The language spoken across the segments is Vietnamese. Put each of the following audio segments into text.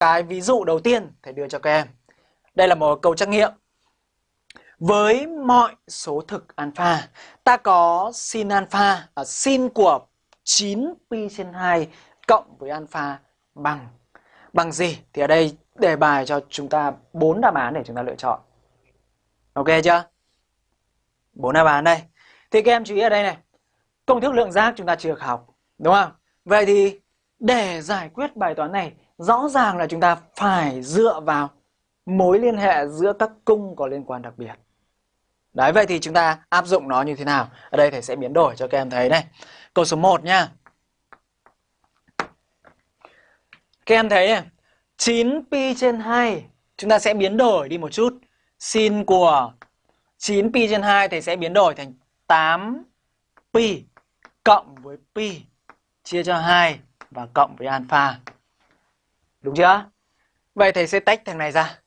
cái ví dụ đầu tiên thầy đưa cho các em. Đây là một câu trắc nghiệm. Với mọi số thực alpha, ta có sin alpha, ở sin của 9 pi trên 2 cộng với alpha bằng bằng gì? Thì ở đây đề bài cho chúng ta bốn đáp án để chúng ta lựa chọn. Ok chưa? Bốn đáp án đây. Thì các em chú ý ở đây này. Công thức lượng giác chúng ta chưa học, đúng không? Vậy thì để giải quyết bài toán này, rõ ràng là chúng ta phải dựa vào mối liên hệ giữa các cung có liên quan đặc biệt. Đấy, vậy thì chúng ta áp dụng nó như thế nào? Ở đây thầy sẽ biến đổi cho các em thấy này. Câu số 1 nha. Các em thấy này, 9 pi trên 2 chúng ta sẽ biến đổi đi một chút. Sin của 9 pi trên 2 thầy sẽ biến đổi thành 8 pi cộng với pi chia cho 2 và cộng với alpha. Đúng chưa? Vậy thầy sẽ tách thằng này ra.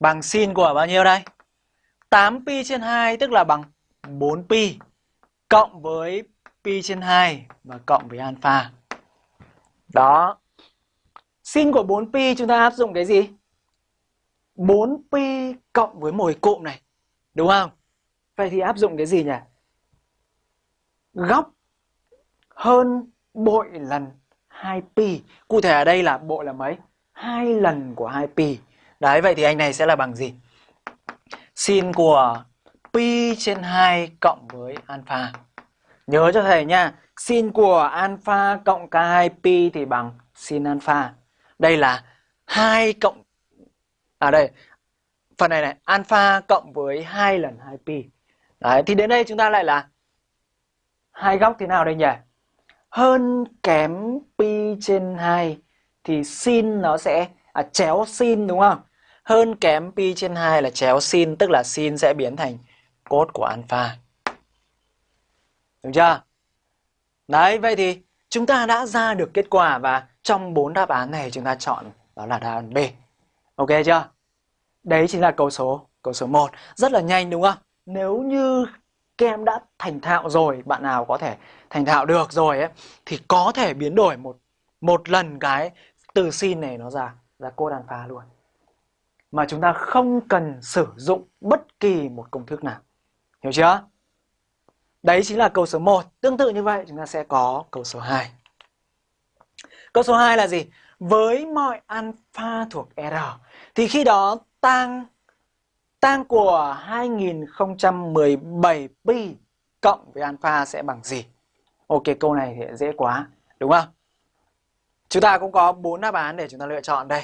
Bằng sin của bao nhiêu đây? 8 pi trên 2 tức là bằng 4 pi, cộng với pi trên 2 và cộng với alpha. Đó. Sin của 4 pi chúng ta áp dụng cái gì? 4 pi cộng với mồi cụm này. Đúng không? Vậy thì áp dụng cái gì nhỉ? Góc hơn bội lần 2 pi. Cụ thể ở đây là bộ là mấy? hai lần của 2 pi. Đấy, vậy thì anh này sẽ là bằng gì? Sin của pi trên 2 cộng với alpha. Nhớ cho thầy nha, sin của alpha cộng k2 pi thì bằng sin alpha. Đây là 2 cộng À đây, phần này này, alpha cộng với 2 lần 2 pi. Đấy, thì đến đây chúng ta lại là hai góc thế nào đây nhỉ? Hơn kém pi trên 2 thì sin nó sẽ à, chéo sin đúng không? Hơn kém pi trên 2 là chéo sin, tức là sin sẽ biến thành cốt của alpha. Đúng chưa? Đấy, vậy thì chúng ta đã ra được kết quả và trong bốn đáp án này chúng ta chọn đó là đáp án B. Ok chưa? Đấy chính là câu số câu số 1. Rất là nhanh đúng không? Nếu như các em đã thành thạo rồi, bạn nào có thể thành thạo được rồi ấy thì có thể biến đổi một một lần cái từ sin này nó ra ra cô đàn phá luôn. Mà chúng ta không cần sử dụng bất kỳ một công thức nào. Hiểu chưa? Đấy chính là câu số 1. Tương tự như vậy chúng ta sẽ có câu số 2. Câu số 2 là gì? Với mọi alpha thuộc R thì khi đó tang tang của 2017 pi cộng với alpha sẽ bằng gì? Ok câu này thì dễ quá, đúng không? Chúng ta cũng có bốn đáp án để chúng ta lựa chọn đây.